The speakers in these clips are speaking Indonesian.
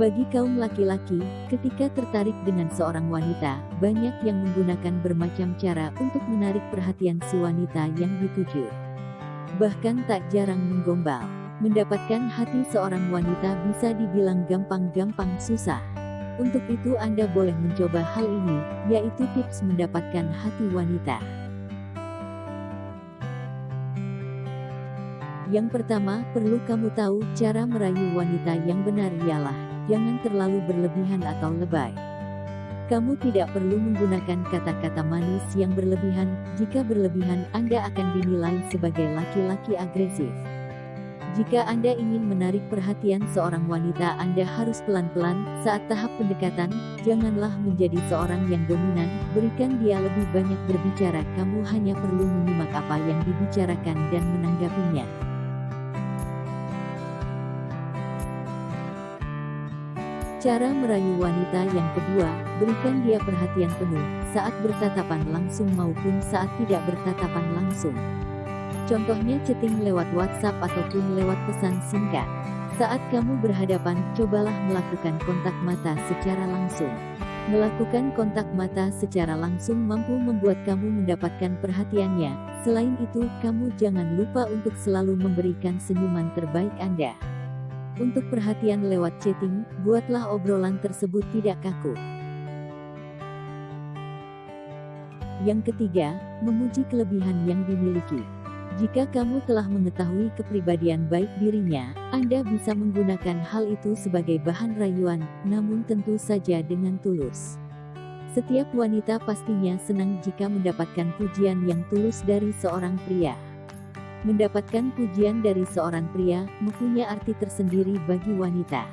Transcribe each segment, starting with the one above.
Bagi kaum laki-laki, ketika tertarik dengan seorang wanita, banyak yang menggunakan bermacam cara untuk menarik perhatian si wanita yang dituju. Bahkan tak jarang menggombal. Mendapatkan hati seorang wanita bisa dibilang gampang-gampang susah. Untuk itu Anda boleh mencoba hal ini, yaitu tips mendapatkan hati wanita. Yang pertama, perlu kamu tahu, cara merayu wanita yang benar ialah jangan terlalu berlebihan atau lebay. Kamu tidak perlu menggunakan kata-kata manis yang berlebihan, jika berlebihan Anda akan dinilai sebagai laki-laki agresif. Jika Anda ingin menarik perhatian seorang wanita Anda harus pelan-pelan, saat tahap pendekatan, janganlah menjadi seorang yang dominan, berikan dia lebih banyak berbicara kamu hanya perlu menyimak apa yang dibicarakan dan menanggapinya. Cara merayu wanita yang kedua, berikan dia perhatian penuh, saat bertatapan langsung maupun saat tidak bertatapan langsung. Contohnya chatting lewat WhatsApp ataupun lewat pesan singkat. Saat kamu berhadapan, cobalah melakukan kontak mata secara langsung. Melakukan kontak mata secara langsung mampu membuat kamu mendapatkan perhatiannya. Selain itu, kamu jangan lupa untuk selalu memberikan senyuman terbaik Anda. Untuk perhatian lewat chatting, buatlah obrolan tersebut tidak kaku. Yang ketiga, memuji kelebihan yang dimiliki. Jika kamu telah mengetahui kepribadian baik dirinya, Anda bisa menggunakan hal itu sebagai bahan rayuan, namun tentu saja dengan tulus. Setiap wanita pastinya senang jika mendapatkan pujian yang tulus dari seorang pria. Mendapatkan pujian dari seorang pria, mempunyai arti tersendiri bagi wanita.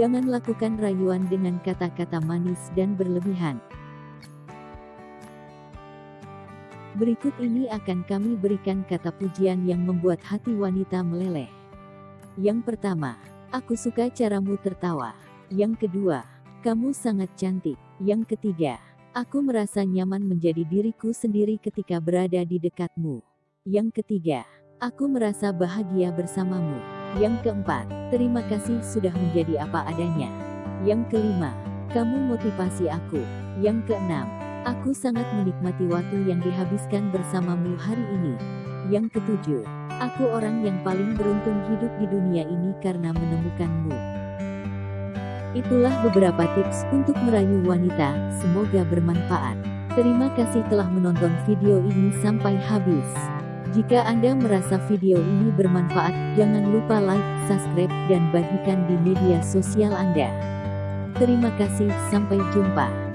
Jangan lakukan rayuan dengan kata-kata manis dan berlebihan. Berikut ini akan kami berikan kata pujian yang membuat hati wanita meleleh. Yang pertama, aku suka caramu tertawa. Yang kedua, kamu sangat cantik. Yang ketiga, aku merasa nyaman menjadi diriku sendiri ketika berada di dekatmu. Yang ketiga, Aku merasa bahagia bersamamu. Yang keempat, terima kasih sudah menjadi apa adanya. Yang kelima, kamu motivasi aku. Yang keenam, aku sangat menikmati waktu yang dihabiskan bersamamu hari ini. Yang ketujuh, aku orang yang paling beruntung hidup di dunia ini karena menemukanmu. Itulah beberapa tips untuk merayu wanita, semoga bermanfaat. Terima kasih telah menonton video ini sampai habis. Jika Anda merasa video ini bermanfaat, jangan lupa like, subscribe, dan bagikan di media sosial Anda. Terima kasih, sampai jumpa.